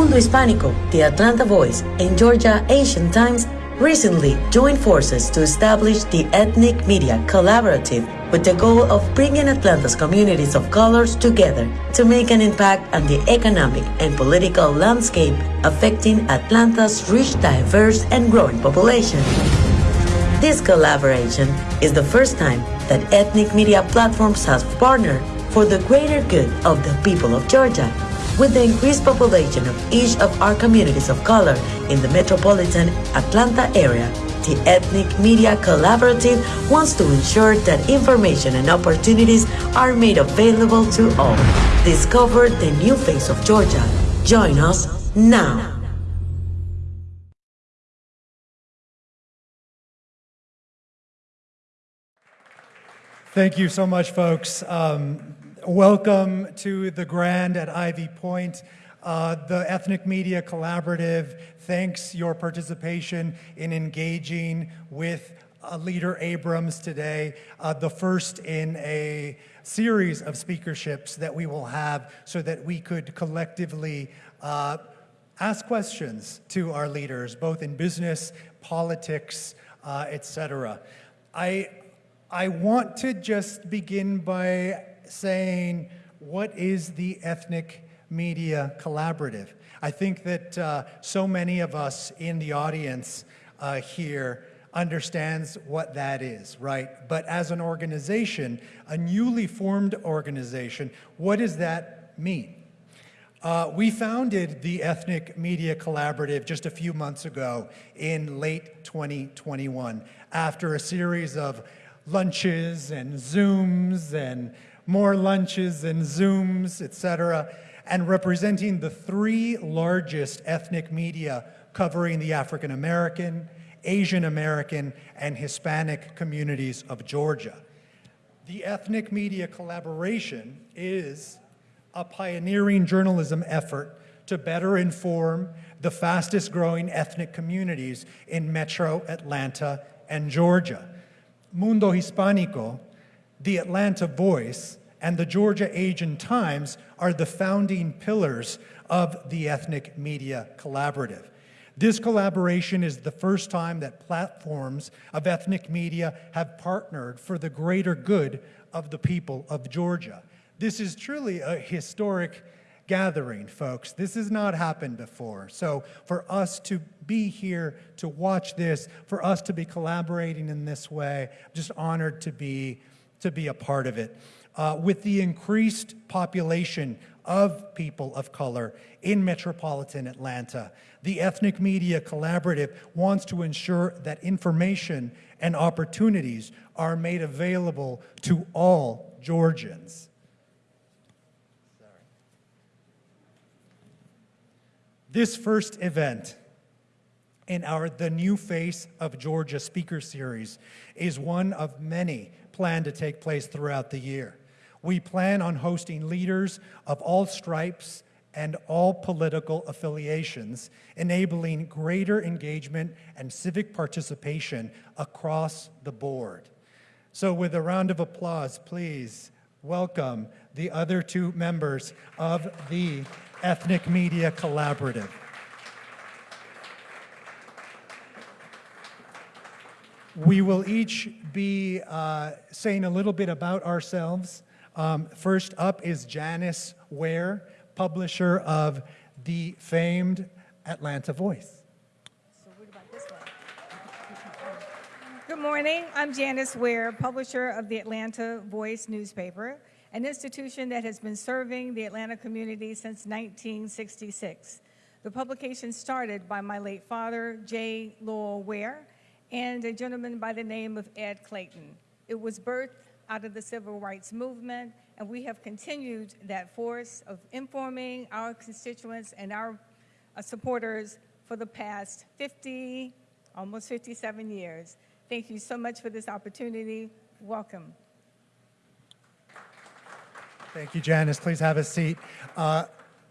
Mundo Hispánico, the Atlanta Voice, and Georgia Asian Times recently joined forces to establish the Ethnic Media Collaborative with the goal of bringing Atlanta's communities of colors together to make an impact on the economic and political landscape affecting Atlanta's rich, diverse, and growing population. This collaboration is the first time that ethnic media platforms have partnered for the greater good of the people of Georgia with the increased population of each of our communities of color in the metropolitan Atlanta area, the Ethnic Media Collaborative wants to ensure that information and opportunities are made available to all. Discover the new face of Georgia. Join us now. Thank you so much, folks. Um, welcome to the Grand at Ivy Point. Uh, the Ethnic Media Collaborative thanks your participation in engaging with uh, Leader Abrams today, uh, the first in a series of speakerships that we will have so that we could collectively uh, ask questions to our leaders, both in business, politics, uh, etc. I I want to just begin by saying, what is the Ethnic Media Collaborative? I think that uh, so many of us in the audience uh, here understands what that is, right? But as an organization, a newly formed organization, what does that mean? Uh, we founded the Ethnic Media Collaborative just a few months ago in late 2021 after a series of lunches and Zooms and more lunches and Zooms, etc., and representing the three largest ethnic media covering the African American, Asian American, and Hispanic communities of Georgia. The ethnic media collaboration is a pioneering journalism effort to better inform the fastest growing ethnic communities in metro Atlanta and Georgia. Mundo Hispánico, the Atlanta Voice, and the Georgia Asian Times are the founding pillars of the Ethnic Media Collaborative. This collaboration is the first time that platforms of ethnic media have partnered for the greater good of the people of Georgia. This is truly a historic gathering, folks. This has not happened before. So for us to be here to watch this, for us to be collaborating in this way, I'm just honored to be, to be a part of it. Uh, with the increased population of people of color in metropolitan Atlanta, the Ethnic Media Collaborative wants to ensure that information and opportunities are made available to all Georgians. This first event in our The New Face of Georgia speaker series is one of many planned to take place throughout the year. We plan on hosting leaders of all stripes and all political affiliations, enabling greater engagement and civic participation across the board. So with a round of applause, please welcome the other two members of the Ethnic Media Collaborative. We will each be uh, saying a little bit about ourselves. Um, first up is Janice Ware, publisher of the famed Atlanta Voice. Good morning. I'm Janice Ware, publisher of the Atlanta Voice newspaper an institution that has been serving the Atlanta community since 1966. The publication started by my late father, J. Lowell Ware, and a gentleman by the name of Ed Clayton. It was birthed out of the civil rights movement, and we have continued that force of informing our constituents and our uh, supporters for the past 50, almost 57 years. Thank you so much for this opportunity. Welcome. Thank you, Janice. Please have a seat. Uh,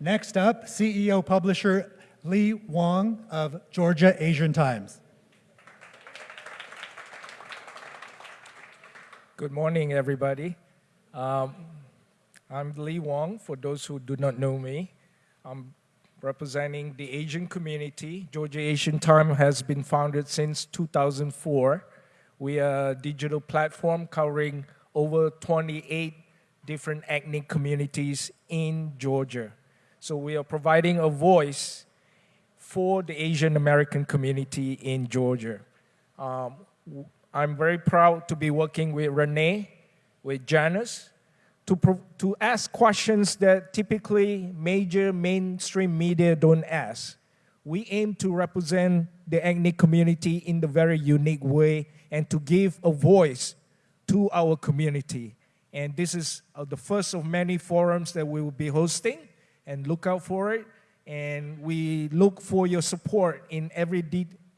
next up, CEO publisher Lee Wong of Georgia Asian Times. Good morning, everybody. Um, I'm Lee Wong, for those who do not know me. I'm representing the Asian community. Georgia Asian Time has been founded since 2004. We are a digital platform covering over 28 different ethnic communities in Georgia. So we are providing a voice for the Asian American community in Georgia. Um, I'm very proud to be working with Rene, with Janice, to, to ask questions that typically major mainstream media don't ask. We aim to represent the ethnic community in the very unique way and to give a voice to our community. And this is uh, the first of many forums that we will be hosting, and look out for it. And we look for your support in every,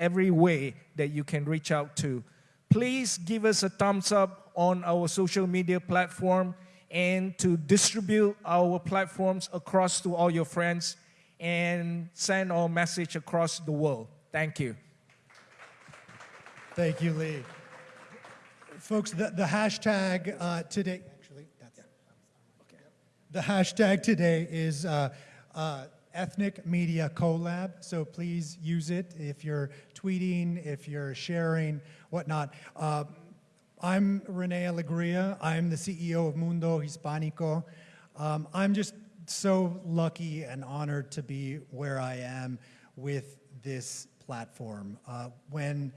every way that you can reach out to. Please give us a thumbs up on our social media platform and to distribute our platforms across to all your friends and send our message across the world. Thank you. Thank you, Lee. Folks, the, the hashtag uh, today, actually, that's, okay. The hashtag today is uh, uh, Ethnic Media Collab, so please use it if you're tweeting, if you're sharing, whatnot. Uh, I'm Rene Alegria. I'm the CEO of Mundo Hispanico. Um, I'm just so lucky and honored to be where I am with this platform. Uh, when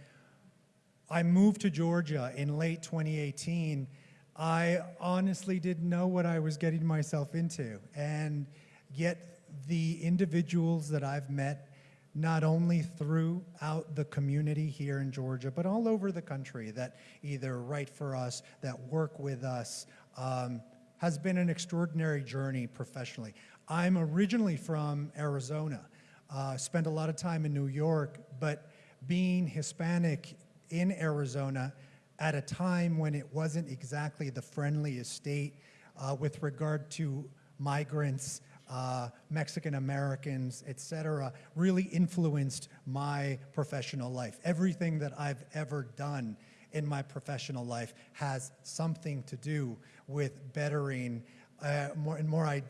I moved to Georgia in late 2018. I honestly didn't know what I was getting myself into. And yet, the individuals that I've met, not only throughout the community here in Georgia, but all over the country that either write for us, that work with us, um, has been an extraordinary journey professionally. I'm originally from Arizona, uh, spent a lot of time in New York, but being Hispanic in Arizona at a time when it wasn't exactly the friendliest state uh, with regard to migrants, uh, Mexican Americans, et cetera, really influenced my professional life. Everything that I've ever done in my professional life has something to do with bettering, uh, more, and more,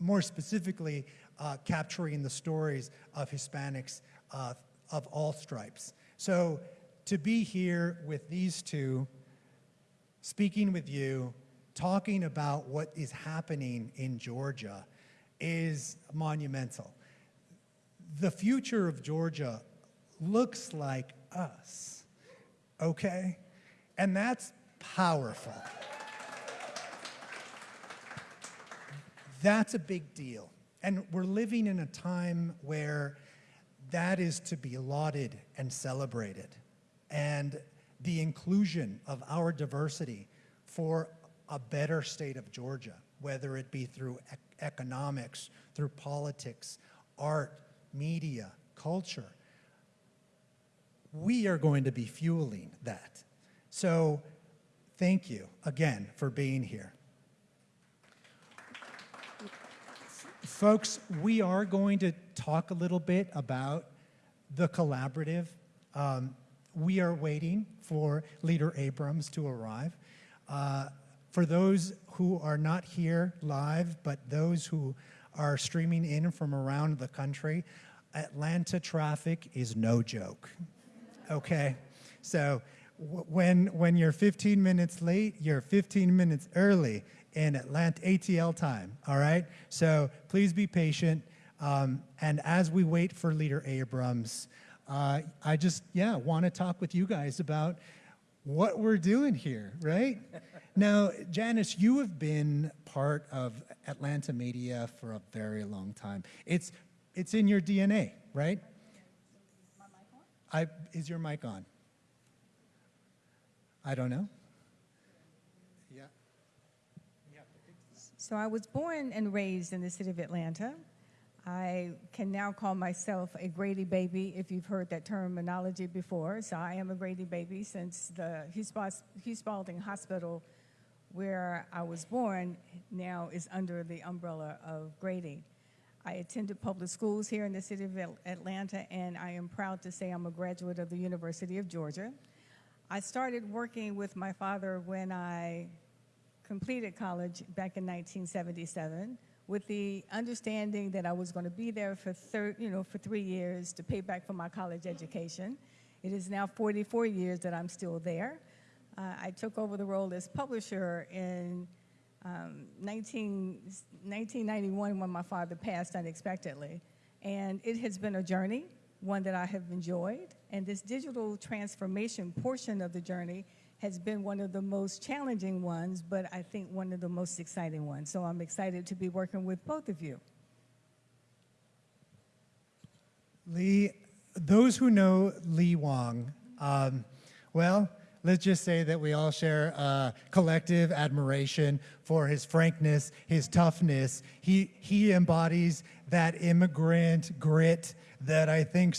more specifically, uh, capturing the stories of Hispanics uh, of all stripes. So to be here with these two, speaking with you, talking about what is happening in Georgia is monumental. The future of Georgia looks like us, okay? And that's powerful. That's a big deal. And we're living in a time where that is to be lauded and celebrated. And the inclusion of our diversity for a better state of Georgia, whether it be through economics, through politics, art, media, culture, we are going to be fueling that. So, thank you again for being here. Folks, we are going to talk a little bit about the collaborative. Um, we are waiting for Leader Abrams to arrive. Uh, for those who are not here live, but those who are streaming in from around the country, Atlanta traffic is no joke. Okay? So when, when you're 15 minutes late, you're 15 minutes early in Atlanta ATL time, all right? So please be patient. Um, and as we wait for Leader Abrams, uh, I just, yeah, want to talk with you guys about what we're doing here, right? Now, Janice, you have been part of Atlanta media for a very long time. It's, it's in your DNA, right? I, is your mic on? I don't know. Yeah. yeah. So I was born and raised in the city of Atlanta. I can now call myself a Grady baby if you've heard that terminology before. So I am a Grady baby since the Hugh Spalding Hospital, where I was born, now is under the umbrella of Grady. I attended public schools here in the city of Atlanta, and I am proud to say I'm a graduate of the University of Georgia. I started working with my father when I completed college back in 1977 with the understanding that I was going to be there for thir- you know, for three years to pay back for my college education. It is now 44 years that I'm still there. Uh, I took over the role as publisher in um, 19, 1991 when my father passed unexpectedly. And it has been a journey, one that I have enjoyed. And this digital transformation portion of the journey has been one of the most challenging ones, but I think one of the most exciting ones. So I'm excited to be working with both of you. Lee, those who know Lee Wong, um, well, let's just say that we all share uh, collective admiration for his frankness, his toughness. He, he embodies that immigrant grit that I think